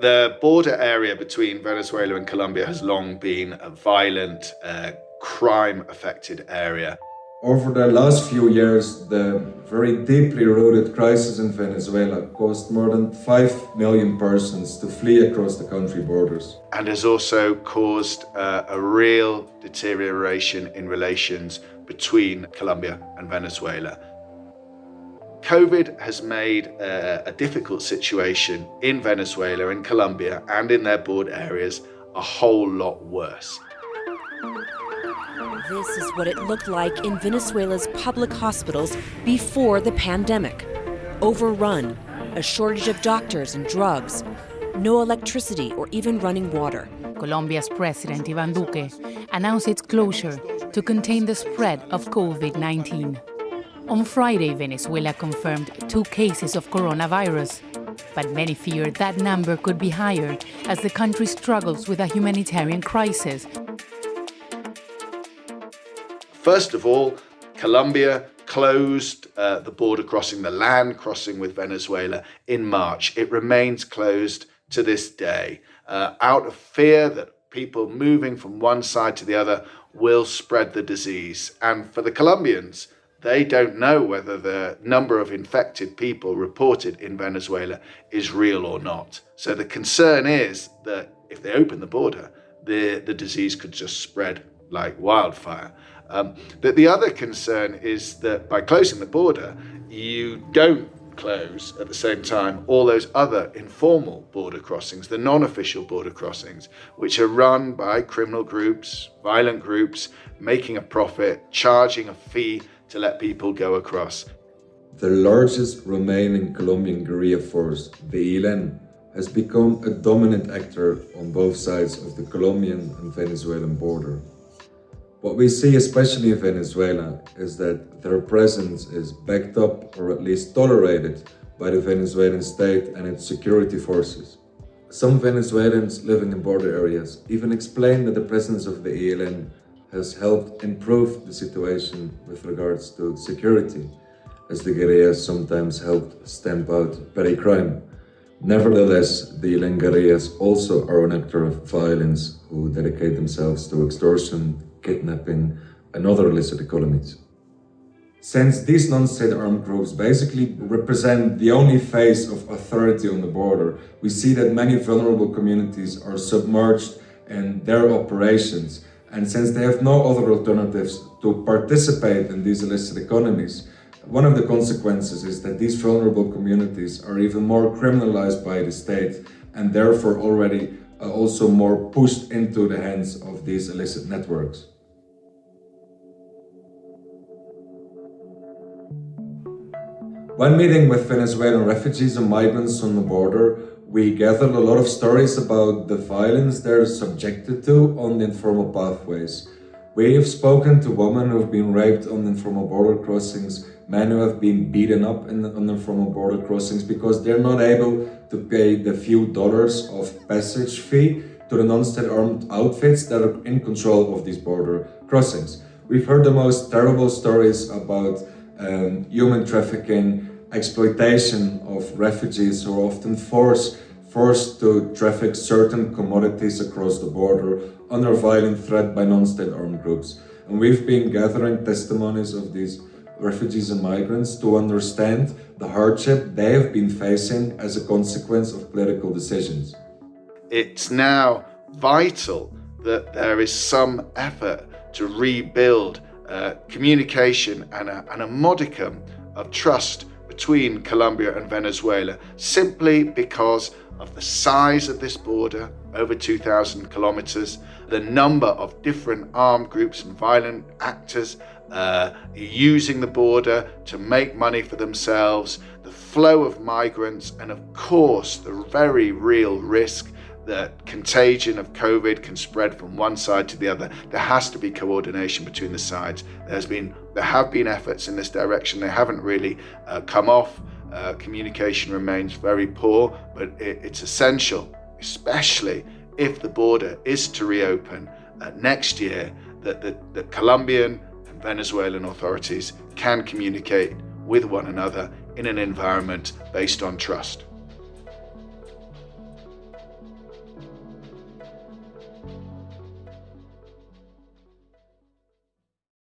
The border area between Venezuela and Colombia has long been a violent, uh, crime-affected area. Over the last few years, the very deeply rooted crisis in Venezuela caused more than 5 million persons to flee across the country borders. And has also caused uh, a real deterioration in relations between Colombia and Venezuela. COVID has made uh, a difficult situation in Venezuela, in Colombia, and in their border areas a whole lot worse. This is what it looked like in Venezuela's public hospitals before the pandemic. Overrun, a shortage of doctors and drugs, no electricity or even running water. Colombia's President Ivan Duque announced its closure to contain the spread of COVID-19. On Friday, Venezuela confirmed two cases of coronavirus, but many fear that number could be higher as the country struggles with a humanitarian crisis First of all, Colombia closed uh, the border crossing, the land crossing with Venezuela in March. It remains closed to this day uh, out of fear that people moving from one side to the other will spread the disease. And for the Colombians, they don't know whether the number of infected people reported in Venezuela is real or not. So the concern is that if they open the border, the, the disease could just spread like wildfire. Um, but the other concern is that by closing the border, you don't close at the same time all those other informal border crossings, the non-official border crossings, which are run by criminal groups, violent groups, making a profit, charging a fee to let people go across. The largest remaining Colombian guerrilla force, the ELN, has become a dominant actor on both sides of the Colombian and Venezuelan border. What we see, especially in Venezuela, is that their presence is backed up or at least tolerated by the Venezuelan state and its security forces. Some Venezuelans living in border areas even explain that the presence of the ELN has helped improve the situation with regards to security, as the guerrillas sometimes helped stamp out petty crime. Nevertheless, the guerrillas also are an actor of violence who dedicate themselves to extortion, kidnapping, and other illicit economies. Since these non-state armed groups basically represent the only face of authority on the border, we see that many vulnerable communities are submerged in their operations. And since they have no other alternatives to participate in these illicit economies, one of the consequences is that these vulnerable communities are even more criminalized by the state and therefore already uh, also more pushed into the hands of these illicit networks. When meeting with Venezuelan refugees and migrants on the border, we gathered a lot of stories about the violence they're subjected to on the informal pathways. We have spoken to women who have been raped on informal border crossings, men who have been beaten up in, on informal border crossings because they're not able to pay the few dollars of passage fee to the non-state armed outfits that are in control of these border crossings. We've heard the most terrible stories about um, human trafficking, exploitation of refugees are often forced, forced to traffic certain commodities across the border under violent threat by non-state armed groups. And we've been gathering testimonies of these refugees and migrants to understand the hardship they have been facing as a consequence of political decisions. It's now vital that there is some effort to rebuild uh, communication and a, and a modicum of trust between Colombia and Venezuela simply because of the size of this border, over 2,000 kilometers, the number of different armed groups and violent actors uh, using the border to make money for themselves, the flow of migrants, and of course, the very real risk that contagion of COVID can spread from one side to the other. There has to be coordination between the sides. There's been, there have been efforts in this direction. They haven't really uh, come off. Uh, communication remains very poor, but it, it's essential, especially if the border is to reopen uh, next year, that the, the Colombian and Venezuelan authorities can communicate with one another in an environment based on trust.